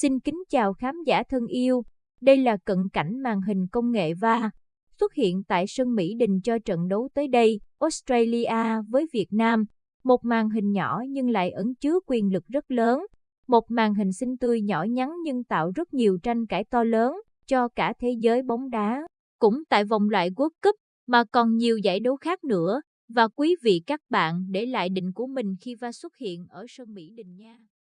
Xin kính chào khán giả thân yêu. Đây là cận cảnh màn hình công nghệ va xuất hiện tại sân Mỹ Đình cho trận đấu tới đây, Australia với Việt Nam. Một màn hình nhỏ nhưng lại ẩn chứa quyền lực rất lớn. Một màn hình xinh tươi nhỏ nhắn nhưng tạo rất nhiều tranh cãi to lớn cho cả thế giới bóng đá. Cũng tại vòng loại World Cup mà còn nhiều giải đấu khác nữa. Và quý vị các bạn để lại định của mình khi va xuất hiện ở sân Mỹ Đình nha.